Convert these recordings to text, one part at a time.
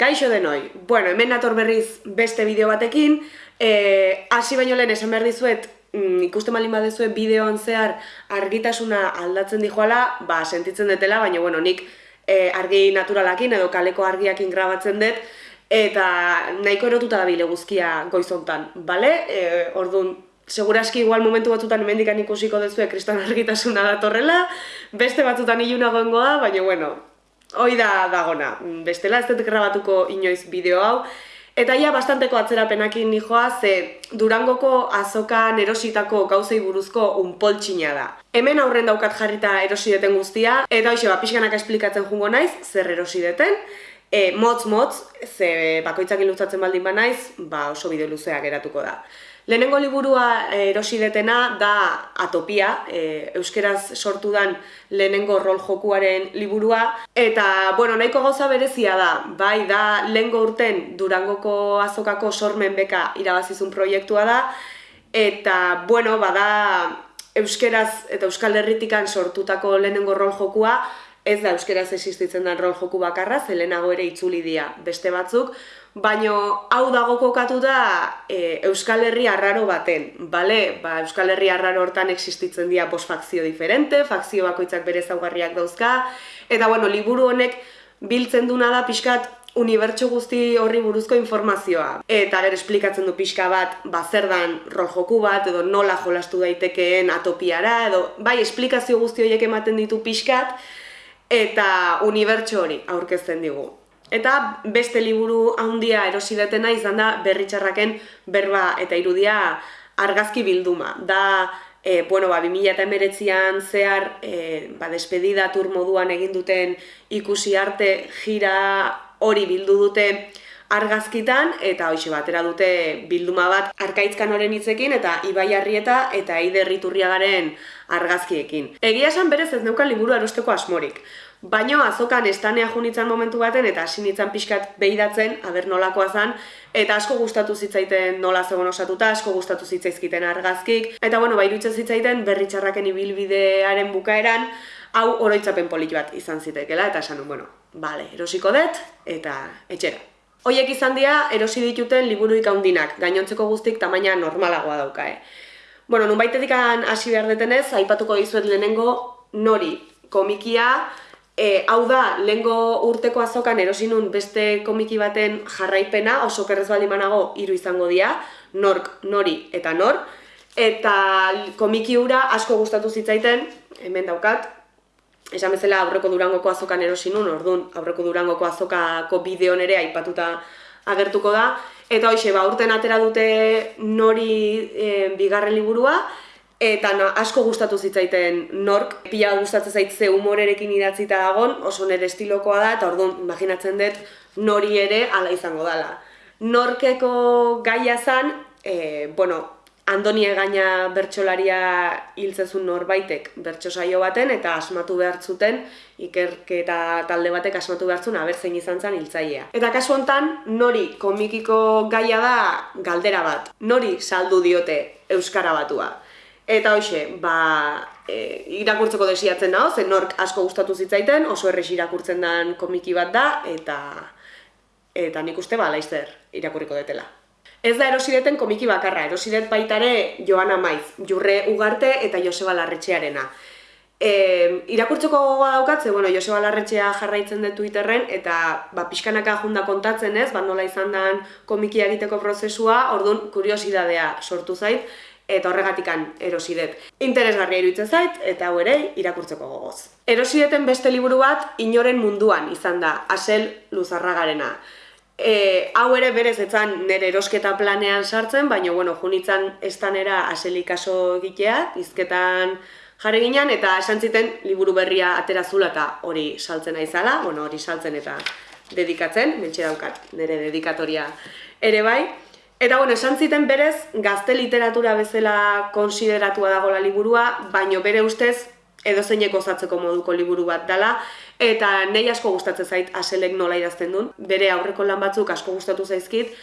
Kaixo denoi, bueno, hemen nator berriz beste bideo batekin, e, hasi baino lehen esan behar dizuet, mm, ikusten malin badezuet bideoan zehar argitasuna aldatzen dijoala, ba, sentitzen detela, baina, bueno, nik e, argi naturalakin edo kaleko argiakin grabatzen dut, eta nahiko erotuta da bile guzkia goizontan, bale? E, orduan, seguraski igual momentu batzutan hemendikan ikusiko dezue kriston argitasuna datorrela, beste batzutan ilunagoengo da, baina, bueno, hoi da dagona, bestela ez dut grabatuko inoiz bideo hau, Eta ja, bastanteko atzerapenakin nijoa, ze Durangoko azokan erositako gauzei buruzko unpoltsina da. Hemen aurren daukat jarrita erosideten guztia, eta hoxe, ba, pixkanak esplikatzen jungo naiz, zer erosideten, e, motz motz, ze bakoitzak ilutzatzen baldin ba naiz, ba oso bideo luzea geratuko da. Lehenengo liburua eh, erosidetena da Atopia, e, euskeraz sortu dan lehenengo rol jokuaren liburua. Eta, bueno, nahiko gauza berezia da, bai da lehengo urten Durangoko azokako sormen beka irabazizun proiektua da. Eta, bueno, bada euskeraz eta euskal herritikan sortutako lehenengo rol jokua, ez da euskeraz existitzen den rol joku bakarra, zelenago ere itzuli dira beste batzuk, baino hau dago kokatu da e, Euskal Herri arraro baten, bale? Ba, Euskal Herri arraro hortan existitzen dira bost fakzio diferente, fakzio bakoitzak bere zaugarriak dauzka, eta bueno, liburu honek biltzen duna da pixkat unibertso guzti horri buruzko informazioa. Eta gero esplikatzen du pixka bat, ba, zer dan rol joku bat, edo nola jolastu daitekeen atopiara, edo bai, esplikazio guzti horiek ematen ditu pixkat, eta unibertso hori aurkezten digu. Eta beste liburu handia erosidetena izan da berritxarraken berba eta irudia argazki bilduma. Da, e, bueno, ba, 2008an zehar e, ba, despedida tur moduan egin duten ikusi arte jira hori bildu dute argazkitan eta hoxe batera dute bilduma bat arkaitzkan horren hitzekin eta Ibai Arrieta eta Eider Riturriagaren argazkiekin. Egia esan berez ez neukan liburu erosteko asmorik. Baino azokan estanea junitzen momentu baten eta hasi nitzan pixkat behidatzen, aber nolakoa zen, eta asko gustatu zitzaiten nola zegoen osatuta, asko gustatu zitzaizkiten argazkik, eta bueno, bairutzen zitzaiten berritxarraken ibilbidearen bukaeran, hau oroitzapen polit bat izan zitekela, eta esan, bueno, bale, erosiko dut, eta etxera. Hoiek izan dira erosi dituten liburuik handinak, gainontzeko guztik tamaina normalagoa dauka, eh? Bueno, nun hasi behar detenez, aipatuko dizuet lehenengo nori komikia, E, hau da, lehengo urteko azokan erosinun beste komiki baten jarraipena, oso kerrez baldin manago hiru izango dira, nork, nori eta nor. Eta komiki hura asko gustatu zitzaiten, hemen daukat, esan bezala aurreko durangoko azokan erosinun, orduan aurreko durangoko azokako bideon ere aipatuta agertuko da. Eta hoxe, ba, urten atera dute nori e, bigarren liburua, Eta no, asko gustatu zitzaiten nork, pila gustatzen zaitze humorerekin idatzita dagon, oso nire estilokoa da, eta orduan, imaginatzen dut, nori ere ala izango dala. Norkeko gaia zan, e, bueno, Andoni egaina bertsolaria hiltzezun norbaitek bertso saio baten, eta asmatu behar zuten, ikerketa talde batek asmatu behar zuen, abertzein izan zen hiltzailea. Eta kasu honetan, nori komikiko gaia da galdera bat. Nori saldu diote Euskara batua. Eta hoxe, ba, e, irakurtzeko desiatzen dago, zen nork asko gustatu zitzaiten, oso errex irakurtzen den komiki bat da, eta eta nik uste ba, laizzer irakurriko detela. Ez da erosideten komiki bakarra, erosidet baitare Joana Maiz, Jurre Ugarte eta Joseba Larretxearena. E, irakurtzeko gogoa daukatze, bueno, Joseba Larretxea jarraitzen dut Twitterren, eta ba, pixkanaka junda kontatzen ez, ba, nola izan den komiki egiteko prozesua, orduan kuriosidadea sortu zait, eta horregatikan erosidet. Interesgarria iruditzen zait, eta hau ere irakurtzeko gogoz. Erosideten beste liburu bat inoren munduan izan da, asel luzarragarena. E, hau ere berez etzan nire erosketa planean sartzen, baina bueno, junitzan estanera aselik aso egitea, izketan jarri ginen, eta esan ziten liburu berria atera zula eta hori saltzen aizala, bueno, hori saltzen eta dedikatzen, mentxe daukat nire dedikatoria ere bai. Eta bueno, esan ziten berez, gazte literatura bezala konsideratua dago la liburua, baino bere ustez edo zeineko zatzeko moduko liburu bat dela, eta nei asko gustatzen zait aselek nola idazten duen, bere aurreko lan batzuk asko gustatu zaizkit,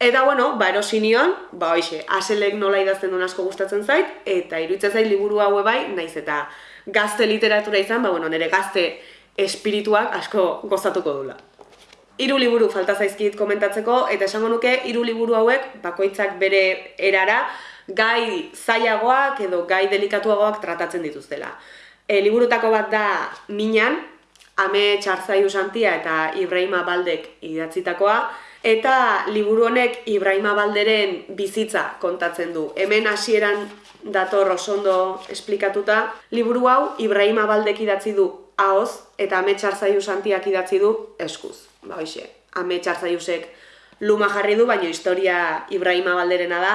Eta bueno, ba erosinion, ba hoize, aselek nola idazten duen asko gustatzen zait, eta iruditzen zait liburu haue bai, naiz eta gazte literatura izan, ba bueno, nire gazte espirituak asko gozatuko dula. hiru liburu falta zaizkit komentatzeko, eta esango nuke hiru liburu hauek bakoitzak bere erara gai zailagoak edo gai delikatuagoak tratatzen dituztela. E, liburutako bat da Minan, Ame Txarzaiu Santia eta Ibrahima Baldek idatzitakoa, eta liburu honek Ibrahima Balderen bizitza kontatzen du. Hemen hasieran dator osondo esplikatuta, liburu hau Ibrahima Baldek idatzi du ahoz eta Ame Txarzaiu Santiak idatzi du eskuz. Ba hoxe, Ame Txarzaiusek luma jarri du, baina historia Ibrahima Balderena da,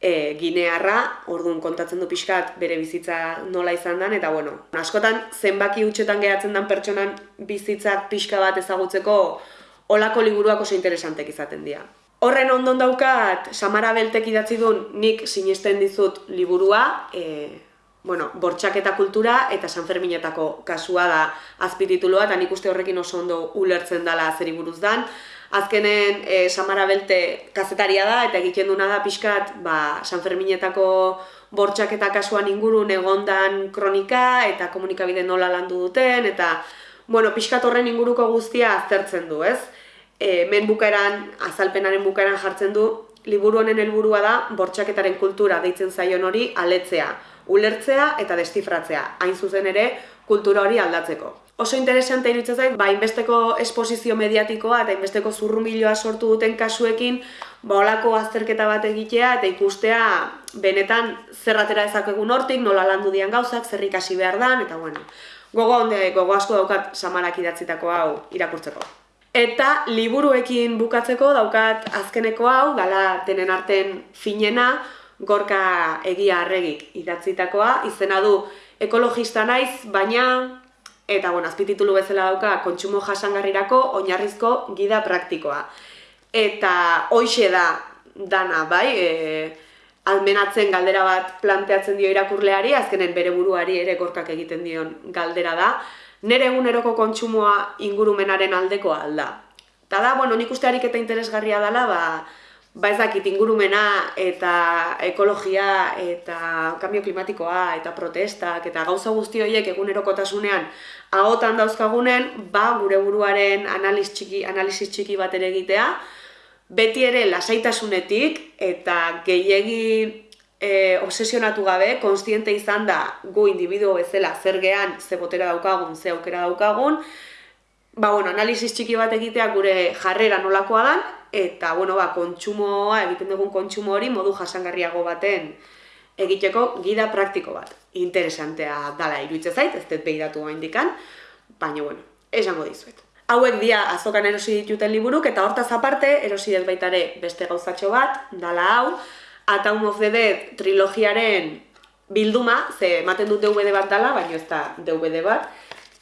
e, ginearra, orduan kontatzen du pixkat bere bizitza nola izan den, eta bueno, askotan zenbaki utxetan geratzen den pertsonan bizitzak pixka bat ezagutzeko olako liburuak oso interesantek izaten dira. Horren ondon daukat, Samara Beltek idatzi duen nik sinisten dizut liburua, e, bueno, bortxaketa kultura eta San Ferminetako kasua da azpititulua, eta nik uste horrekin oso ondo ulertzen dela zeri buruz dan. Azkenen e, Samara Belte kazetaria da, eta egiten duna da pixkat ba, San Ferminetako bortxaketa kasuan ingurun egondan kronika, eta komunikabide nola landu duten, eta bueno, pixkat horren inguruko guztia aztertzen du, ez? e, men bukaeran, azalpenaren bukaeran jartzen du, liburu honen helburua da bortxaketaren kultura deitzen zaion hori aletzea, ulertzea eta destifratzea, hain zuzen ere kultura hori aldatzeko. Oso interesante iruditzen zait, ba, inbesteko esposizio mediatikoa eta inbesteko zurrumiloa sortu duten kasuekin, ba, olako azterketa bat egitea eta ikustea benetan zerratera ezakegun hortik, nola landu dian gauzak, zer ikasi behar dan, eta bueno, gogo onde, gogo asko daukat samarak idatzitako hau irakurtzeko. Eta liburuekin bukatzeko daukat azkeneko hau, gala denen arten finena, gorka egia arregik idatzitakoa, izena du ekologista naiz, baina, eta bueno, azpititulu bezala dauka, kontsumo jasangarrirako oinarrizko gida praktikoa. Eta hoixe da dana, bai, e, almenatzen galdera bat planteatzen dio irakurleari, azkenen bere buruari ere gorkak egiten dion galdera da, nere eguneroko kontsumoa ingurumenaren aldekoa alda. Ta da, bueno, nik uste eta interesgarria dela, ba, ba ez dakit ingurumena eta ekologia eta kambio klimatikoa eta protestak eta gauza guzti horiek egunerokotasunean ahotan dauzkagunen, ba gure buruaren analiz txiki, analiz txiki bat ere egitea, beti ere lasaitasunetik eta gehiegi e, obsesionatu gabe, konstiente izan da gu individuo bezala zer gehan, ze botera daukagun, ze aukera daukagun, ba, bueno, analizis txiki bat egitea gure jarrera nolakoa dan, eta, bueno, ba, kontsumoa, egiten dugun kontsumo hori modu jasangarriago baten egiteko gida praktiko bat. Interesantea dala iruitze zait, ez dut behidatu indikan, baina, bueno, esango dizuet. Hauek dia azokan erosi dituten liburuk, eta hortaz aparte, erosi dut baitare beste gauzatxo bat, dala hau, Atom of the Dead trilogiaren bilduma, ze ematen dut DVD bat dala, baina ez da DVD bat,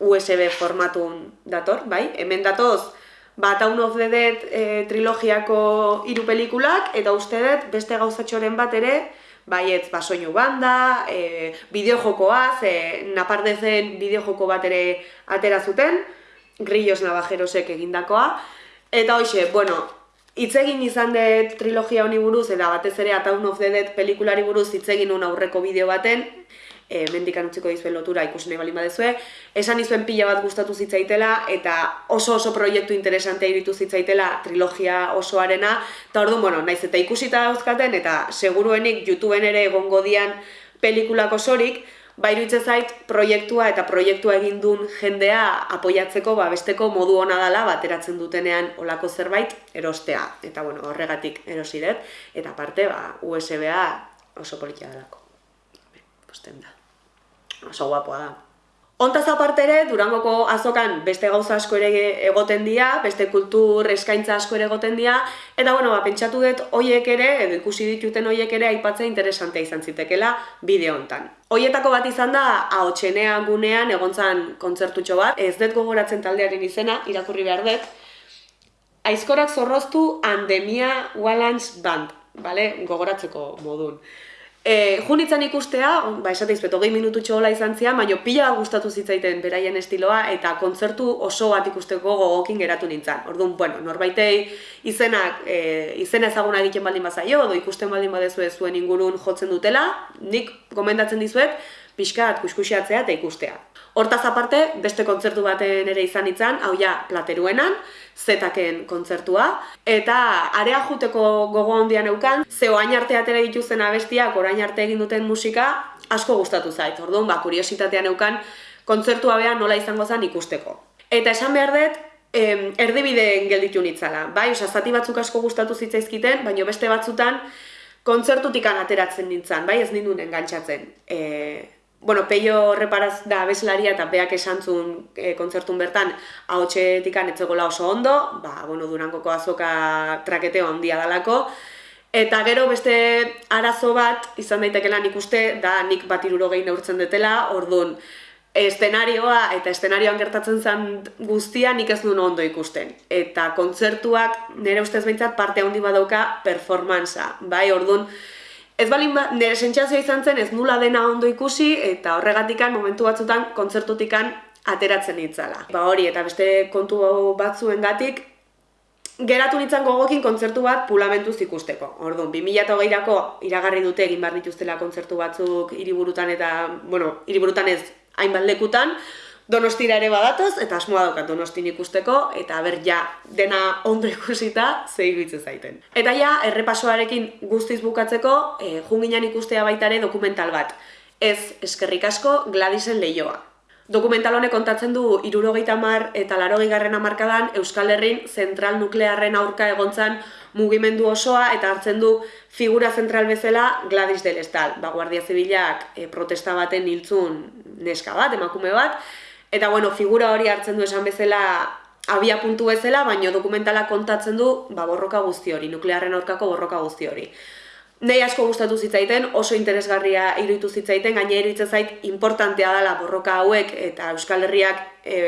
USB formatun dator, bai? Hemen datoz, ba, Atom of the Dead e, trilogiako hiru pelikulak, eta uste dut beste gauzatxoren bat ere, bai ez, ba, soinu banda, e, bideojokoa, ze napardezen bideojoko bat ere atera zuten, grillos navajerosek egindakoa, eta hoxe, bueno, Hitz egin izan dut trilogia honi buruz, eta batez ere Ataun of the Dead pelikulari buruz hitz egin aurreko bideo baten, e, mendikan utziko dizuen lotura ikusi nahi balin badezue, esan izuen pila bat gustatu zitzaitela, eta oso oso proiektu interesantea iritu zitzaitela trilogia osoarena, eta orduan, bueno, naiz eta ikusita dauzkaten, eta seguruenik YouTubeen ere egongo dian pelikulako sorik, ba zait proiektua eta proiektua egin duen jendea apoiatzeko ba, besteko modu ona dela bateratzen dutenean olako zerbait erostea. Eta bueno, horregatik erosi dut, eta parte ba, USB-a oso politia delako. Posten da. Oso guapoa da. Ontaz aparte ere, Durangoko azokan beste gauza asko ere egoten dira, beste kultur eskaintza asko ere egoten dira, eta bueno, ba, pentsatu dut hoiek ere, edo ikusi dituten hoiek ere aipatzea interesantea izan zitekela bideo hontan. Hoietako bat izan da, ahotxenea gunean egontzan kontzertutxo bat, ez dut gogoratzen taldearen izena, irakurri behar dut, Aizkorak zorroztu Andemia Wallans Band, vale? gogoratzeko modun. E, Junitzen ikustea, ba, esate izpet, hogei minutu txola izan zian, baina pila gustatu zitzaiten beraien estiloa, eta kontzertu oso bat ikusteko gogokin geratu nintzen. Orduan, bueno, norbaitei izenak, e, izena ezaguna egiten baldin bazaio, edo ikusten baldin badezu zuen ingurun jotzen dutela, nik gomendatzen dizuet, pixkat kuskusiatzea eta ikustea. Hortaz aparte, beste kontzertu baten ere izan itzan, hau ja, plateruenan, zetaken kontzertua, eta area juteko gogo handian eukan, ze oain arte atera dituzen abestiak, orain arte egin duten musika, asko gustatu zait, orduan, ba, kuriositatean eukan, kontzertua beha nola izango zen ikusteko. Eta esan behar dut, em, erdibideen gelditu nitzala, bai, oza, zati batzuk asko gustatu zitzaizkiten, baina beste batzutan, kontzertutik ateratzen nintzen, bai, ez ninduen engantzatzen. E, bueno, peio reparaz da abeslaria eta beak esantzun e, kontzertun bertan ahotxetikan etzegola oso ondo, ba, bueno, durangoko azoka traketeo handia dalako, eta gero beste arazo bat izan daitekela nik uste, da nik bat iruro neurtzen detela, orduan, estenarioa eta estenarioan gertatzen zen guztia nik ez duen ondo ikusten. Eta kontzertuak nire ustez behintzat parte handi badauka performanza, bai, orduan, Ez balin ba, nire sentsazioa izan zen ez nula dena ondo ikusi eta horregatikan momentu batzutan kontzertutikan ateratzen nitzala. Ba hori eta beste kontu batzuen gatik, geratu nintzen gogokin kontzertu bat pulamentuz ikusteko. Orduan, 2008ako iragarri dute egin bar dituztela kontzertu batzuk hiriburutan eta, bueno, hiriburutan ez hainbat lekutan, Donostira ere badatoz, eta asmoa daukat donostin ikusteko, eta ber ja, dena ondo ikusita, ze zaiten. Eta ja, errepasoarekin guztiz bukatzeko, e, junginan ikustea baita ere dokumental bat. Ez, eskerrik asko, Gladisen lehioa. Dokumental honek kontatzen du irurogeita mar eta laro garren amarkadan Euskal Herrin zentral nuklearren aurka egontzan mugimendu osoa eta hartzen du figura zentral bezala Gladys del Estal. Ba, Guardia Zibilak e, protesta baten hiltzun neska bat, emakume bat, Eta bueno, figura hori hartzen du esan bezala abia puntu bezala, baino dokumentala kontatzen du ba, borroka guzti hori, nuklearren aurkako borroka guzti hori. Nei asko gustatu zitzaiten, oso interesgarria iruditu zitzaiten, gaina iruditzen zait importantea dela borroka hauek eta Euskal Herriak e,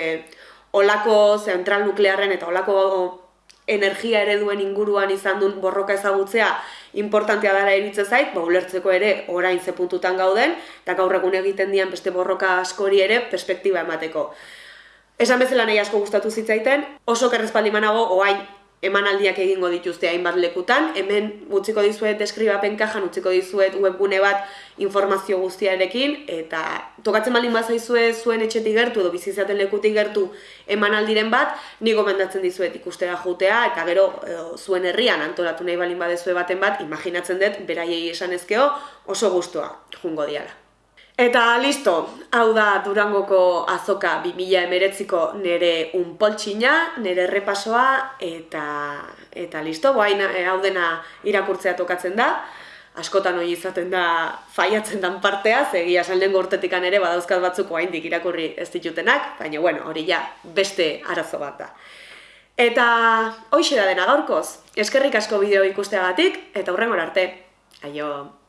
olako zentral nuklearren eta olako energia ereduen inguruan izan duen borroka ezagutzea importantea dara eritzen zait, ba, ulertzeko ere orain ze puntutan gauden, eta gaur egun egiten dian beste borroka askori ere perspektiba emateko. Esan bezala nahi asko gustatu zitzaiten, oso kerrezpaldi manago oain emanaldiak egingo dituzte hainbat lekutan, hemen utziko dizuet deskribapen kajan, utziko dizuet webgune bat informazio guztiarekin, eta tokatzen baldin bazaizue zuen etxetik gertu edo bizizaten lekutik gertu emanaldiren bat, ni gomendatzen dizuet ikustera jutea, eta gero zuen herrian antolatu nahi baldin badezue baten bat, imaginatzen dut, beraiei esan ezkeo, oso guztua jungo diala. Eta listo, hau da Durangoko azoka 2000 emeretziko nere unpoltsina, nere repasoa, eta, eta listo, boain eh, hau dena irakurtzea tokatzen da. Askotan hori izaten da faiatzen dan partea, egia salden gortetikan ere badauzkat batzuk oraindik irakurri ez ditutenak, baina bueno, hori ja beste arazo bat da. Eta hoxe da dena gaurkoz, eskerrik asko bideo ikusteagatik, eta hurrengor arte. Aio!